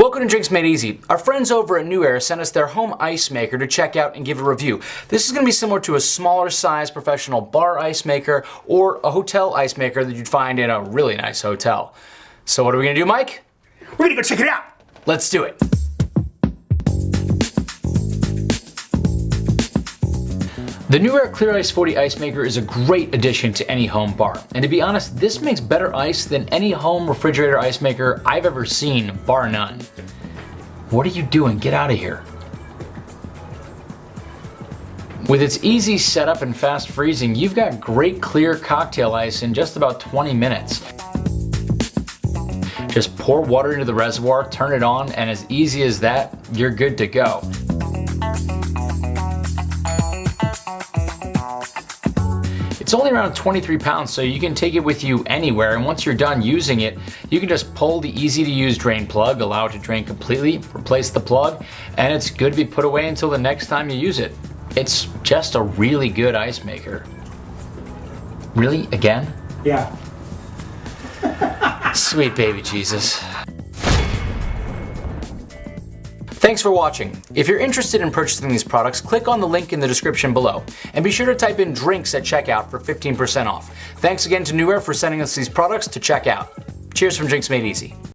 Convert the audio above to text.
Welcome to Drinks Made Easy. Our friends over at NewAir sent us their home ice maker to check out and give a review. This is going to be similar to a smaller size professional bar ice maker or a hotel ice maker that you'd find in a really nice hotel. So what are we going to do, Mike? We're gonna go check it out. Let's do it. The New Clear Ice 40 ice maker is a great addition to any home bar. And to be honest, this makes better ice than any home refrigerator ice maker I've ever seen, bar none. What are you doing? Get out of here. With its easy setup and fast freezing, you've got great clear cocktail ice in just about 20 minutes. Just pour water into the reservoir, turn it on, and as easy as that, you're good to go. It's only around 23 pounds, so you can take it with you anywhere, and once you're done using it, you can just pull the easy to use drain plug, allow it to drain completely, replace the plug, and it's good to be put away until the next time you use it. It's just a really good ice maker. Really? Again? Yeah. Sweet baby Jesus. Thanks for watching. If you're interested in purchasing these products, click on the link in the description below. And be sure to type in drinks at checkout for 15% off. Thanks again to NewAir for sending us these products to check out. Cheers from Drinks Made Easy.